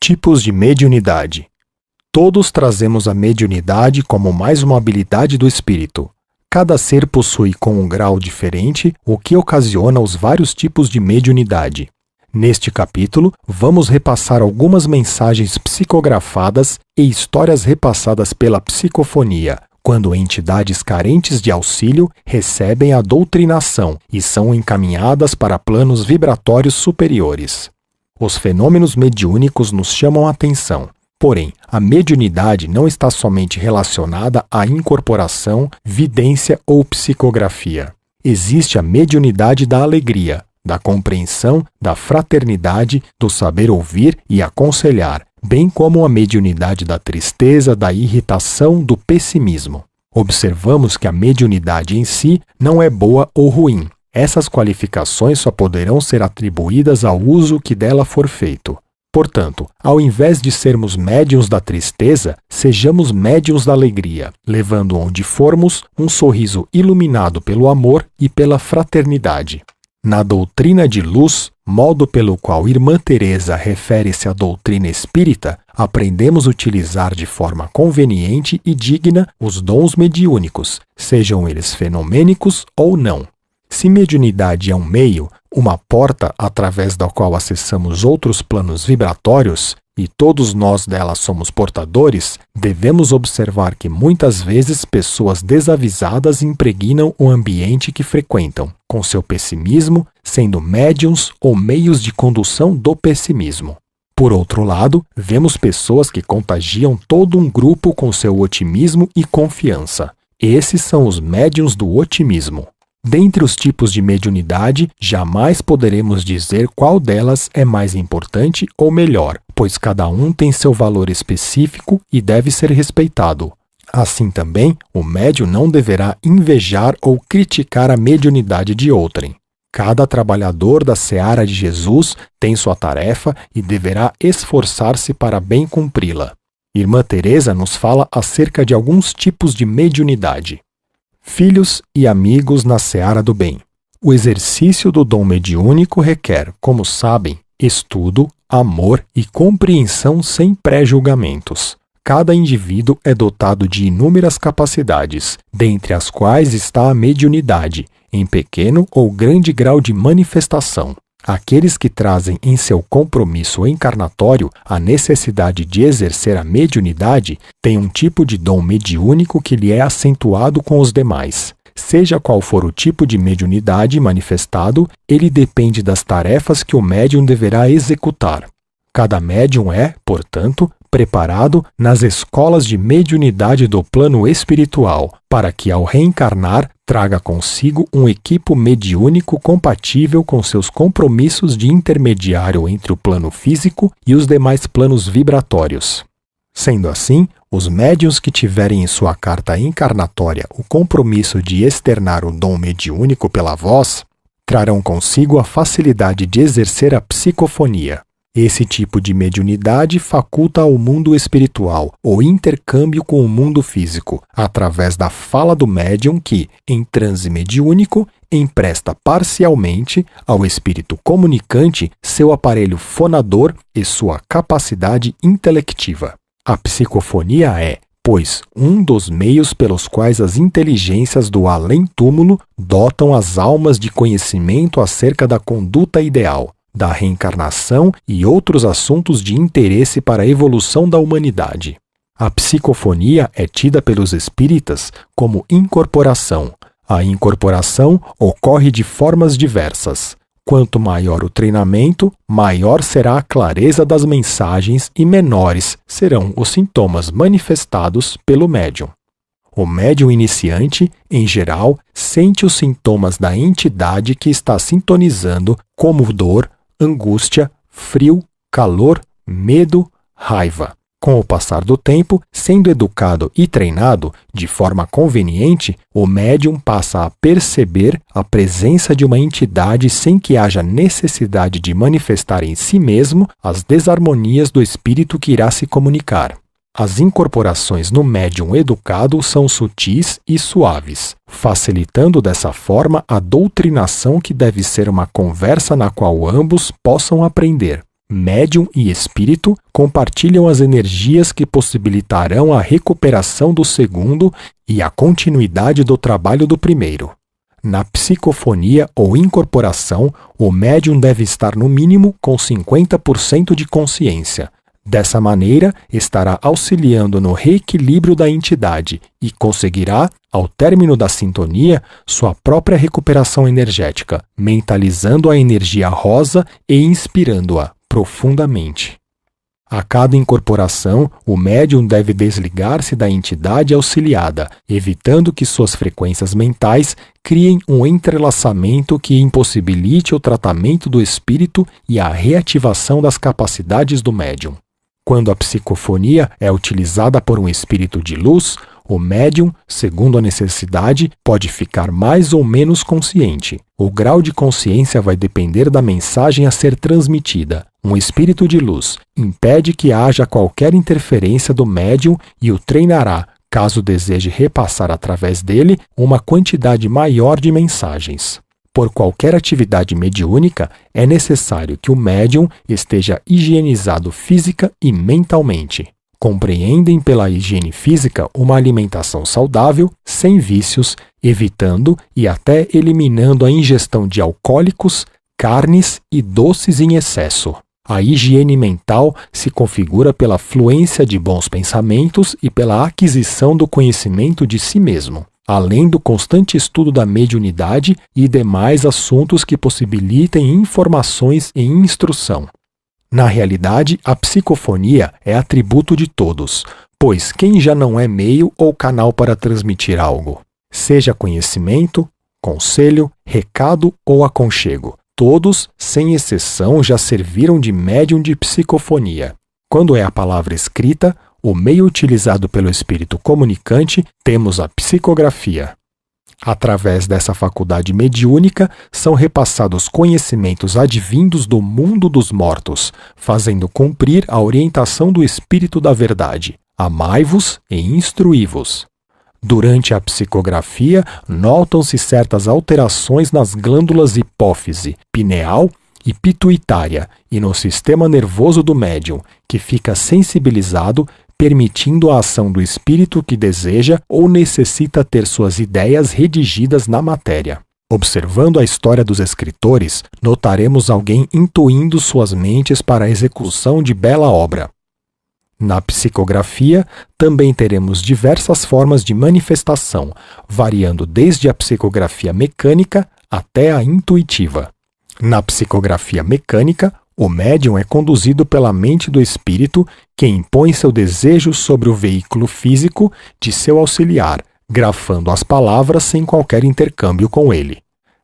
Tipos de mediunidade. Todos trazemos a mediunidade como mais uma habilidade do espírito. Cada ser possui com um grau diferente, o que ocasiona os vários tipos de mediunidade. Neste capítulo, vamos repassar algumas mensagens psicografadas e histórias repassadas pela psicofonia, quando entidades carentes de auxílio recebem a doutrinação e são encaminhadas para planos vibratórios superiores. Os fenômenos mediúnicos nos chamam a atenção. Porém, a mediunidade não está somente relacionada à incorporação, vidência ou psicografia. Existe a mediunidade da alegria, da compreensão, da fraternidade, do saber ouvir e aconselhar, bem como a mediunidade da tristeza, da irritação, do pessimismo. Observamos que a mediunidade em si não é boa ou ruim, essas qualificações só poderão ser atribuídas ao uso que dela for feito. Portanto, ao invés de sermos médiuns da tristeza, sejamos médiuns da alegria, levando onde formos um sorriso iluminado pelo amor e pela fraternidade. Na doutrina de luz, modo pelo qual Irmã Teresa refere-se à doutrina espírita, aprendemos a utilizar de forma conveniente e digna os dons mediúnicos, sejam eles fenomênicos ou não. Se mediunidade é um meio, uma porta através da qual acessamos outros planos vibratórios, e todos nós dela somos portadores, devemos observar que muitas vezes pessoas desavisadas impregnam o ambiente que frequentam, com seu pessimismo, sendo médiums ou meios de condução do pessimismo. Por outro lado, vemos pessoas que contagiam todo um grupo com seu otimismo e confiança. Esses são os médiums do otimismo. Dentre os tipos de mediunidade, jamais poderemos dizer qual delas é mais importante ou melhor, pois cada um tem seu valor específico e deve ser respeitado. Assim também, o médium não deverá invejar ou criticar a mediunidade de outrem. Cada trabalhador da seara de Jesus tem sua tarefa e deverá esforçar-se para bem cumpri-la. Irmã Teresa nos fala acerca de alguns tipos de mediunidade filhos e amigos na seara do bem. O exercício do dom mediúnico requer, como sabem, estudo, amor e compreensão sem pré-julgamentos. Cada indivíduo é dotado de inúmeras capacidades, dentre as quais está a mediunidade, em pequeno ou grande grau de manifestação. Aqueles que trazem em seu compromisso encarnatório a necessidade de exercer a mediunidade têm um tipo de dom mediúnico que lhe é acentuado com os demais. Seja qual for o tipo de mediunidade manifestado, ele depende das tarefas que o médium deverá executar. Cada médium é, portanto, preparado nas escolas de mediunidade do plano espiritual, para que, ao reencarnar, traga consigo um equipo mediúnico compatível com seus compromissos de intermediário entre o plano físico e os demais planos vibratórios. Sendo assim, os médiuns que tiverem em sua carta encarnatória o compromisso de externar o dom mediúnico pela voz, trarão consigo a facilidade de exercer a psicofonia. Esse tipo de mediunidade faculta ao mundo espiritual o intercâmbio com o mundo físico, através da fala do médium que, em transe mediúnico, empresta parcialmente ao espírito comunicante seu aparelho fonador e sua capacidade intelectiva. A psicofonia é, pois, um dos meios pelos quais as inteligências do além-túmulo dotam as almas de conhecimento acerca da conduta ideal, da reencarnação e outros assuntos de interesse para a evolução da humanidade. A psicofonia é tida pelos espíritas como incorporação. A incorporação ocorre de formas diversas. Quanto maior o treinamento, maior será a clareza das mensagens e menores serão os sintomas manifestados pelo médium. O médium iniciante, em geral, sente os sintomas da entidade que está sintonizando, como dor, angústia, frio, calor, medo, raiva. Com o passar do tempo, sendo educado e treinado de forma conveniente, o médium passa a perceber a presença de uma entidade sem que haja necessidade de manifestar em si mesmo as desarmonias do espírito que irá se comunicar. As incorporações no médium educado são sutis e suaves, facilitando dessa forma a doutrinação que deve ser uma conversa na qual ambos possam aprender. médium e espírito compartilham as energias que possibilitarão a recuperação do segundo e a continuidade do trabalho do primeiro. Na psicofonia ou incorporação, o médium deve estar no mínimo com 50% de consciência. Dessa maneira, estará auxiliando no reequilíbrio da entidade e conseguirá, ao término da sintonia, sua própria recuperação energética, mentalizando a energia rosa e inspirando-a profundamente. A cada incorporação, o médium deve desligar-se da entidade auxiliada, evitando que suas frequências mentais criem um entrelaçamento que impossibilite o tratamento do espírito e a reativação das capacidades do médium. Quando a psicofonia é utilizada por um espírito de luz, o médium, segundo a necessidade, pode ficar mais ou menos consciente. O grau de consciência vai depender da mensagem a ser transmitida. Um espírito de luz impede que haja qualquer interferência do médium e o treinará, caso deseje repassar através dele uma quantidade maior de mensagens. Por qualquer atividade mediúnica, é necessário que o médium esteja higienizado física e mentalmente compreendem pela higiene física uma alimentação saudável, sem vícios, evitando e até eliminando a ingestão de alcoólicos, carnes e doces em excesso. A higiene mental se configura pela fluência de bons pensamentos e pela aquisição do conhecimento de si mesmo, além do constante estudo da mediunidade e demais assuntos que possibilitem informações e instrução. Na realidade, a psicofonia é atributo de todos, pois quem já não é meio ou canal para transmitir algo? Seja conhecimento, conselho, recado ou aconchego. Todos, sem exceção, já serviram de médium de psicofonia. Quando é a palavra escrita, o meio utilizado pelo espírito comunicante, temos a psicografia. Através dessa faculdade mediúnica, são repassados conhecimentos advindos do mundo dos mortos, fazendo cumprir a orientação do Espírito da Verdade. Amai-vos e instruí-vos. Durante a psicografia, notam-se certas alterações nas glândulas hipófise, pineal e pituitária e no sistema nervoso do médium, que fica sensibilizado permitindo a ação do espírito que deseja ou necessita ter suas ideias redigidas na matéria. Observando a história dos escritores, notaremos alguém intuindo suas mentes para a execução de bela obra. Na psicografia, também teremos diversas formas de manifestação, variando desde a psicografia mecânica até a intuitiva. Na psicografia mecânica, o médium é conduzido pela mente do espírito que impõe seu desejo sobre o veículo físico de seu auxiliar, grafando as palavras sem qualquer intercâmbio com ele.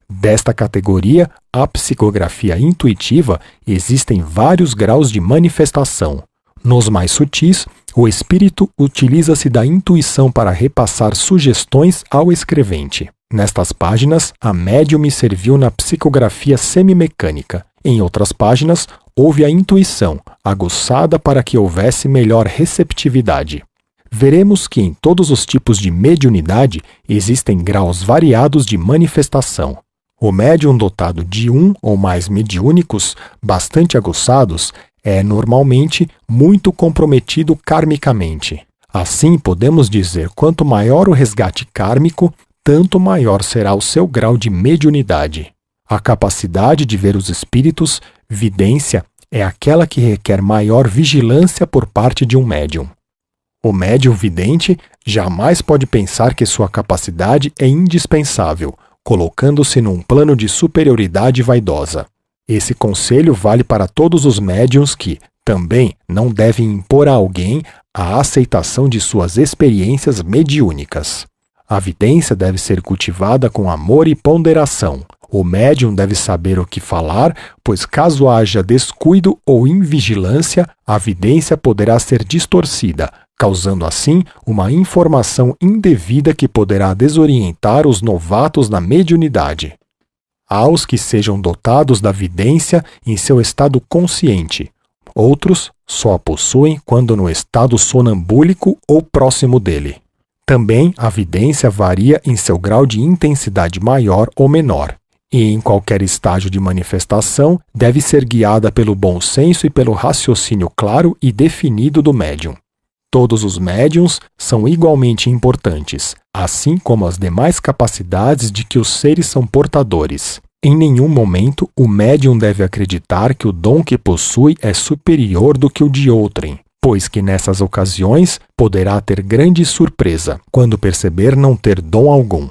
Desta categoria, a psicografia intuitiva, existem vários graus de manifestação. Nos mais sutis, o espírito utiliza-se da intuição para repassar sugestões ao escrevente. Nestas páginas, a médium me serviu na psicografia semimecânica, em outras páginas, houve a intuição, aguçada para que houvesse melhor receptividade. Veremos que em todos os tipos de mediunidade existem graus variados de manifestação. O médium dotado de um ou mais mediúnicos bastante aguçados é normalmente muito comprometido karmicamente. Assim, podemos dizer quanto maior o resgate kármico, tanto maior será o seu grau de mediunidade. A capacidade de ver os espíritos, vidência, é aquela que requer maior vigilância por parte de um médium. O médium vidente jamais pode pensar que sua capacidade é indispensável, colocando-se num plano de superioridade vaidosa. Esse conselho vale para todos os médiums que, também, não devem impor a alguém a aceitação de suas experiências mediúnicas. A vidência deve ser cultivada com amor e ponderação, o médium deve saber o que falar, pois caso haja descuido ou invigilância, a vidência poderá ser distorcida, causando assim uma informação indevida que poderá desorientar os novatos na mediunidade. Aos que sejam dotados da vidência em seu estado consciente. Outros só a possuem quando no estado sonambúlico ou próximo dele. Também a vidência varia em seu grau de intensidade maior ou menor. E em qualquer estágio de manifestação deve ser guiada pelo bom senso e pelo raciocínio claro e definido do médium. Todos os médiums são igualmente importantes, assim como as demais capacidades de que os seres são portadores. Em nenhum momento o médium deve acreditar que o dom que possui é superior do que o de outrem, pois que nessas ocasiões poderá ter grande surpresa quando perceber não ter dom algum.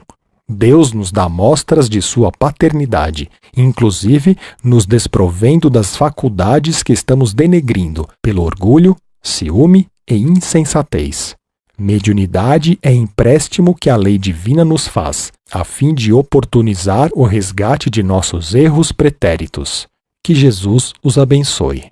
Deus nos dá mostras de sua paternidade, inclusive nos desprovendo das faculdades que estamos denegrindo pelo orgulho, ciúme e insensatez. Mediunidade é empréstimo que a lei divina nos faz, a fim de oportunizar o resgate de nossos erros pretéritos. Que Jesus os abençoe.